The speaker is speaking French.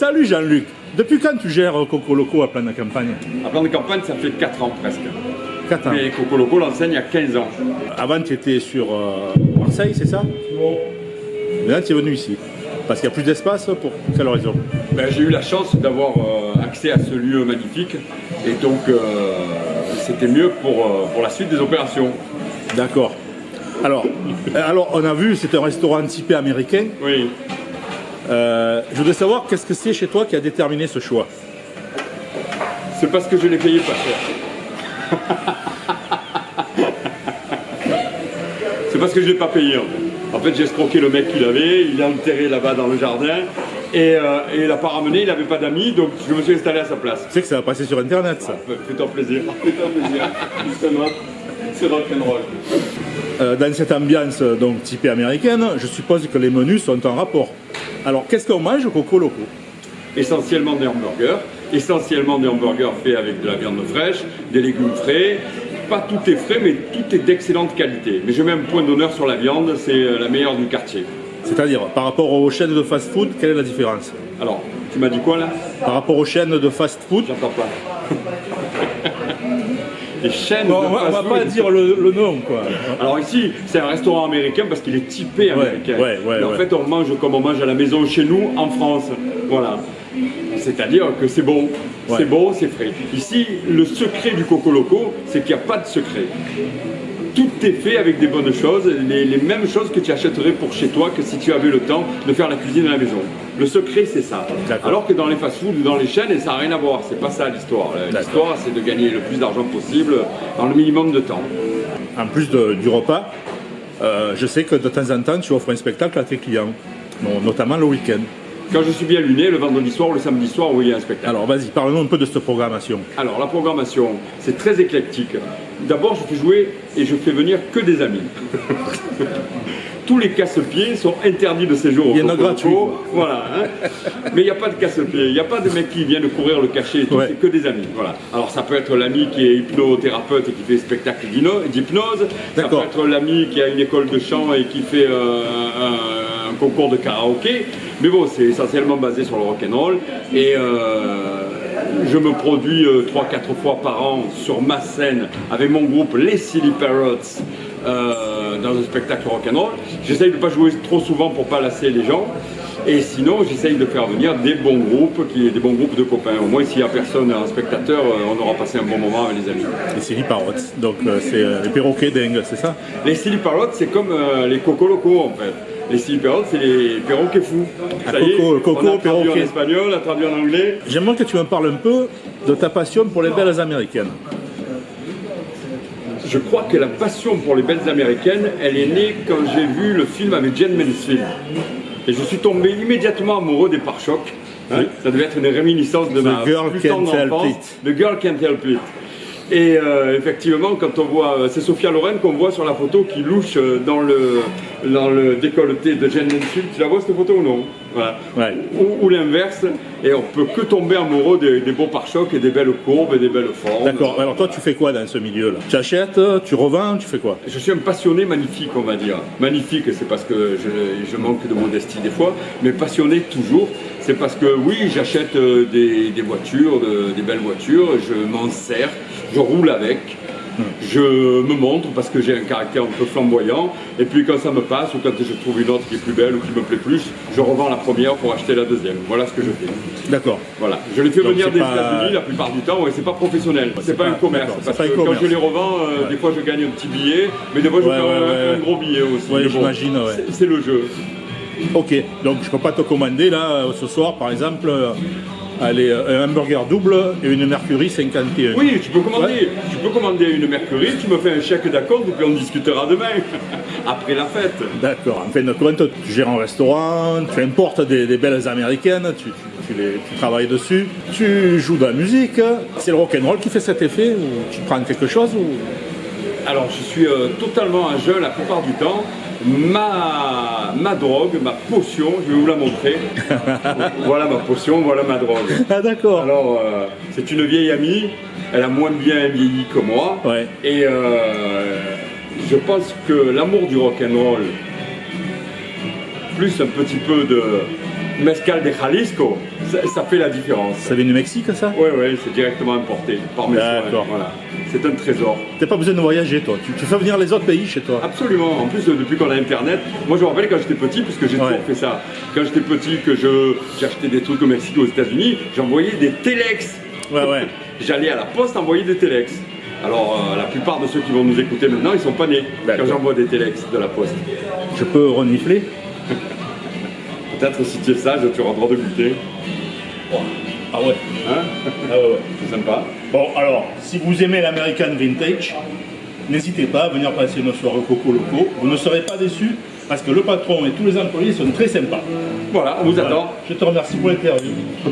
Salut Jean-Luc. Depuis quand tu gères Coco Loco à plan de campagne À plan de campagne, ça fait 4 ans presque. 4 ans. Mais Coco Loco l'enseigne il y a 15 ans. Avant, tu étais sur euh, Marseille, c'est ça Maintenant, tu es venu ici. Parce qu'il n'y a plus d'espace, pour quelle raison Ben, J'ai eu la chance d'avoir euh, accès à ce lieu magnifique. Et donc, euh, c'était mieux pour, pour la suite des opérations. D'accord. Alors, alors, on a vu, c'est un restaurant typé américain. Oui. Euh, je voudrais savoir qu'est-ce que c'est chez toi qui a déterminé ce choix? C'est parce que je l'ai payé pas cher. C'est parce que je l'ai pas payé en fait. En fait, j'ai escroqué le mec qu'il avait, il l'a enterré là-bas dans le jardin. Et, euh, et il l'a pas ramené, il n'avait pas d'amis, donc je me suis installé à sa place. Tu sais que ça va passer sur Internet, ça. Fais-toi plaisir. Fais-toi plaisir. Justement, c'est rock'n'roll. Euh, dans cette ambiance donc typée américaine, je suppose que les menus sont en rapport. Alors, qu'est-ce qu'on mange au Coco Loco essentiellement des hamburgers, essentiellement des hamburgers faits avec de la viande fraîche, des légumes frais. Pas tout est frais, mais tout est d'excellente qualité. Mais je mets un point d'honneur sur la viande, c'est euh, la meilleure du quartier. C'est-à-dire, par rapport aux chaînes de fast-food, quelle est la différence? Alors, tu m'as dit quoi là? Par rapport aux chaînes de fast-food, J'entends pas. Les chaînes Bon, de on va, on va pas dire le, le nom, quoi. Alors ici, c'est un restaurant américain parce qu'il est typé américain. ouais, ouais, Mais en fait, on mange comme on mange à la maison chez nous, en France. Voilà. C'est-à-dire que c'est bon, c'est bon, c'est frais. Ici, le secret du Coco Loco, c'est qu'il n'y a pas de secret. Tout est fait avec des bonnes choses, les, les mêmes choses que tu achèterais pour chez toi que si tu avais le temps de faire la cuisine à la maison. Le secret, c'est ça. Alors que dans les fast-foods ou dans les chaînes, ça n'a rien à voir. C'est pas ça l'histoire. L'histoire, c'est de gagner le plus d'argent possible dans le minimum de temps. En plus de- du repas, euh, je sais que de temps en temps, tu offres un spectacle à tes clients, notamment le week-end. Quand je suis bien luné, le vendredi soir ou le samedi soir où il y a un spectacle. Alors, vas-y, parle-nous un peu de cette programmation. Alors, la programmation, c'est très éclectique. D'abord, je fais jouer et je fais venir que des amis. Tous les casse-pieds sont interdits de séjour au Il y en a quoi. Voilà. hein. Mais il n'y a pas de casse-pieds. Il n'y a pas de mecs qui viennent courir le cachet et tout. Ouais. C'est que des amis. Voilà. Alors, ça peut être l'ami qui est hypnothérapeute et qui fait spectacle d'hypnose. Ça peut être l'ami qui a une école de chant et qui fait euh, un, un concours de karaoké. Mais bon, c'est essentiellement basé sur le rock'n'roll. Et euh, je me produis 3-4 fois par an sur ma scène avec mon groupe Les Silly Parrots euh, dans un spectacle rock'n'roll. J'essaye de ne pas jouer trop souvent pour pas lasser les gens. Et sinon, j'essaye de faire venir des bons groupes, qui, des bons groupes de copains. Au moins, s'il n'y a personne, un spectateur, euh, on aura passé un bon moment avec les amis. Les Silly Parrots. Donc, euh, c'est euh, les perroquets dingues, c'est ça? Les Silly Parrots, c'est comme les Coco Locos en fait. Les Silly Parrots, c'est les perroquets fous. Ah, Ça y est, coco- coco, on a traduit en espagnol, on a traduit en anglais. J'aimerais que tu me parles un peu de ta passion pour les belles américaines. Je crois que la passion pour les belles américaines, elle est née quand j'ai vu le film avec Jane Mansfield. Et je suis tombé immédiatement amoureux des pare-chocs. Hein, ça devait être une réminiscence de The ma Girl plus tendre enfance. The Girl Can't Help It. Et euh, effectivement, quand on voit, euh, c'est Sophia Loren qu'on voit sur la photo qui louche euh, dans le, dans le décolleté de Jane Mansfield. Tu la vois cette photo ou non? Voilà. Ouais. Ou, ou l'inverse. Et on peut que tomber amoureux des, des beaux pare-chocs et des belles courbes et des belles formes. D'accord. Alors, toi, tu fais quoi dans ce milieu-là? Tu achètes, tu revends, tu fais quoi? Je suis un passionné magnifique, on va dire. Magnifique, c'est parce que je, je manque de modestie des fois, mais passionné toujours. C'est parce que oui, j'achète euh, des, des voitures, de- des belles voitures, je m'en sers, je roule avec, je me montre parce que j'ai un caractère un peu flamboyant, et puis quand ça me passe ou quand je trouve une autre qui est plus belle ou qui me plaît plus, je revends la première pour acheter la deuxième. Voilà ce que je fais. D'accord. Voilà. Je les fais Donc venir des pas- États-Unis la plupart du temps, et c'est pas professionnel, c'est pas, pas- un commerce. Parce pas que quand je les revends, euh, des fois je gagne un petit billet, mais des fois je Ouais, gagne ouais, un, ouais, un ouais. gros billet aussi. Ouais, bon, j'imagine, ouais. c'est- le jeu. Ok. Donc, je peux pas te commander, là, euh, ce soir, par exemple, euh, allez, euh, un hamburger double et une Mercury 51. Oui, tu peux commander. Tu peux commander une Mercury, tu me fais un chèque et puis on discutera demain, après la fête. D'accord. En fin de compte, tu gères un restaurant, tu importes des, des belles américaines, tu, tu- tu les, tu travailles dessus, tu joues de la musique. C'est le rock'n'roll qui fait cet effet ou tu prends quelque chose ou... Alors, je suis euh, totalement un jeune la plupart du temps. Ma, ma drogue, ma potion, je vais vous la montrer. voilà ma potion, voilà ma drogue. Ah d'accord. Alors, euh, c'est une vieille amie, elle a moins bien vieilli que moi. Ouais. Et euh, je pense que l'amour du rock'n'roll, plus un petit peu de mescal de Jalisco, ça, ça fait la différence. Ça vient du Mexique, ça? Ouais, ouais, c'est directement importé par mes soins. D'accord. Voilà. C'est un trésor. T'as pas besoin de voyager, toi. Tu, tu fais venir les autres pays chez toi. Absolument. En plus, depuis qu'on a Internet, moi je me rappelle quand j'étais petit, puisque j'ai Ouais. toujours fait ça. Quand j'étais petit, que je j'achetais des trucs au Mexique, aux États-Unis, j'envoyais des téléx. Ouais, ouais. J'allais à la poste envoyer des téléx. Alors, euh, la plupart de ceux qui vont nous écouter maintenant, ils sont pas nés quand j'envoie des téléx de la poste. Je peux renifler? Peut-être si tu es sage, tu auras le droit de goûter. Ah ouais. Hein Ah ouais, ouais. C'est sympa. Bon, alors, si vous aimez l'American Vintage, n'hésitez pas à venir passer nos soirées coco locaux. Vous ne serez pas déçus parce que le patron et tous les employés sont très sympas. Voilà, on vous Voilà. attend. Je te remercie pour l'interview.